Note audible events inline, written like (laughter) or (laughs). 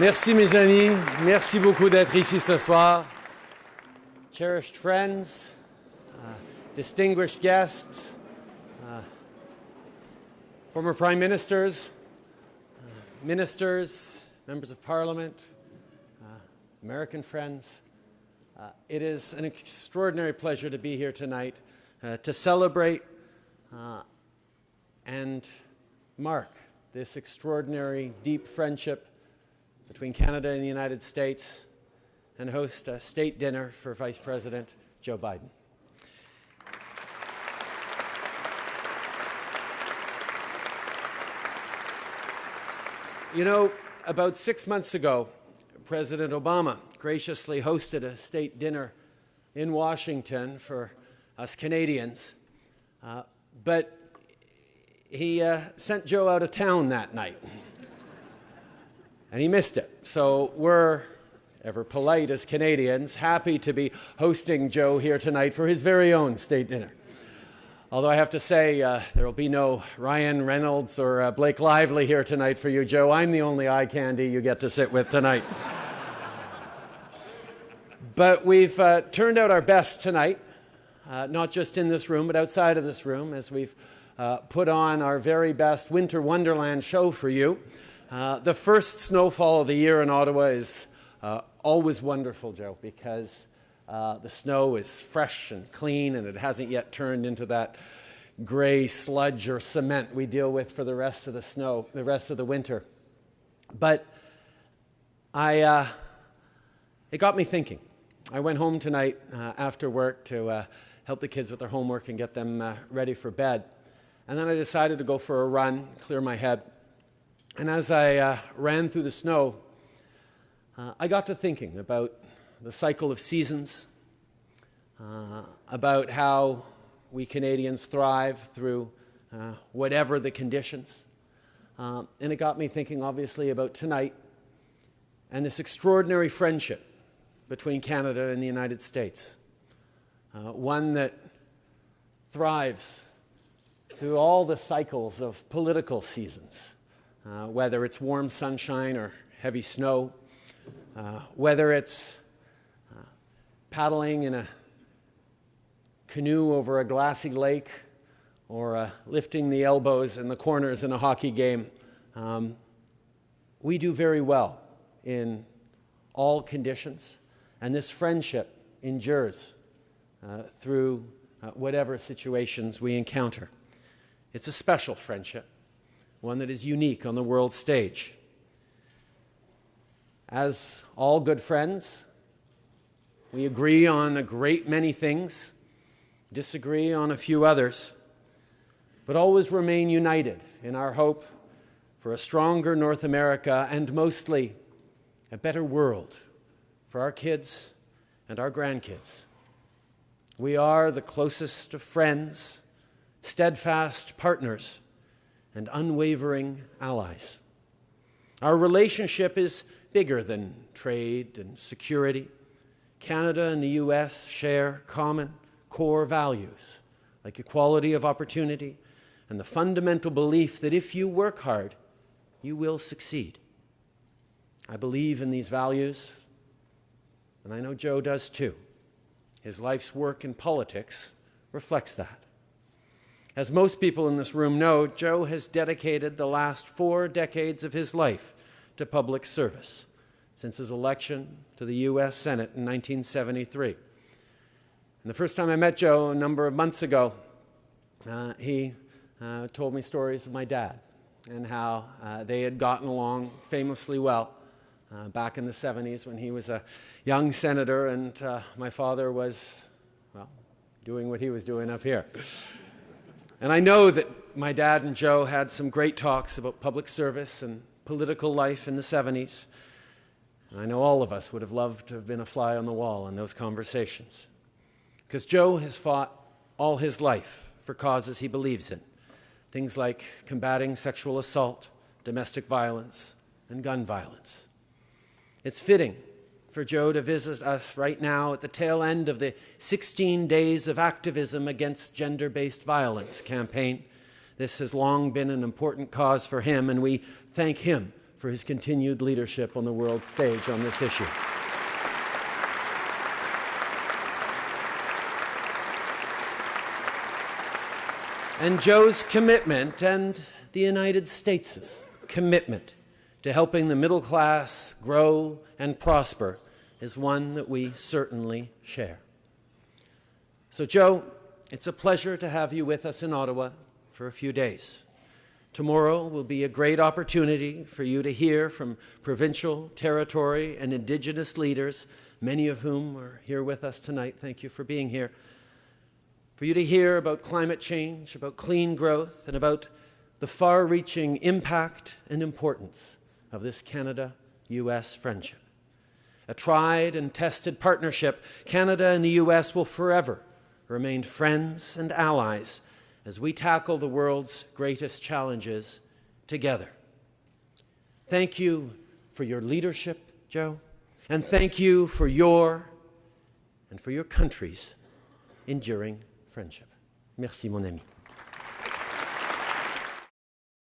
Merci mes amis, merci beaucoup d'être ici ce soir. Cherished friends, uh, distinguished guests, uh, former prime ministers, uh, ministers, members of parliament, uh, American friends. Uh, it is an extraordinary pleasure to be here tonight uh, to celebrate and mark this extraordinary deep friendship between Canada and the United States and host a state dinner for Vice President Joe Biden. You know, about six months ago, President Obama graciously hosted a state dinner in Washington for us Canadians, uh, but he uh, sent Joe out of town that night and he missed it. So we're, ever polite as Canadians, happy to be hosting Joe here tonight for his very own state dinner. Although I have to say, uh, there will be no Ryan Reynolds or uh, Blake Lively here tonight for you, Joe. I'm the only eye candy you get to sit with tonight. (laughs) but we've uh, turned out our best tonight, uh, not just in this room, but outside of this room, as we've uh, put on our very best Winter Wonderland show for you. Uh, the first snowfall of the year in Ottawa is uh, always wonderful, Joe, because uh, the snow is fresh and clean and it hasn't yet turned into that gray sludge or cement we deal with for the rest of the snow, the rest of the winter. But I, uh, it got me thinking. I went home tonight uh, after work to help the kids with their homework and get them ready for bed. And then I decided to go for a run, clear my head. And as I uh, ran through the snow, uh, I got to thinking about the cycle of seasons, uh, about how we Canadians thrive through uh, whatever the conditions. Uh, and it got me thinking, obviously, about tonight and this extraordinary friendship between Canada and the United States. Uh, one that thrives through all the cycles of political seasons uh, whether it's warm sunshine or heavy snow, uh, whether it's uh, paddling in a canoe over a glassy lake or uh, lifting the elbows in the corners in a hockey game. Um, we do very well in all conditions, and this friendship endures uh, through whatever situations we encounter. It's a special friendship one that is unique on the world stage. As all good friends, we agree on a great many things, disagree on a few others, but always remain united in our hope for a stronger North America and mostly a better world for our kids and our grandkids. We are the closest of friends, steadfast partners and unwavering allies. Our relationship is bigger than trade and security. Canada and the US share common core values like equality of opportunity and the fundamental belief that if you work hard, you will succeed. I believe in these values, and I know Joe does too. His life's work in politics reflects that. As most people in this room know, Joe has dedicated the last four decades of his life to public service since his election to the U.S. Senate in 1973. And the first time I met Joe a number of months ago, uh, he uh, told me stories of my dad and how uh, they had gotten along famously well uh, back in the 70s when he was a young senator and uh, my father was, well, doing what he was doing up here. And I know that my dad and Joe had some great talks about public service and political life in the 70s. And I know all of us would have loved to have been a fly on the wall in those conversations. Because Joe has fought all his life for causes he believes in. Things like combating sexual assault, domestic violence, and gun violence. It's fitting for Joe to visit us right now at the tail end of the 16 days of activism against gender-based violence campaign. This has long been an important cause for him, and we thank him for his continued leadership on the world stage on this issue. And Joe's commitment and the United States' commitment to helping the middle class grow and prosper is one that we certainly share. So, Joe, it's a pleasure to have you with us in Ottawa for a few days. Tomorrow will be a great opportunity for you to hear from provincial, territory, and Indigenous leaders, many of whom are here with us tonight. Thank you for being here. For you to hear about climate change, about clean growth, and about the far reaching impact and importance of this Canada US friendship. A tried and tested partnership, Canada and the US will forever remain friends and allies as we tackle the world's greatest challenges together. Thank you for your leadership, Joe, and thank you for your and for your country's enduring friendship. Merci, mon ami.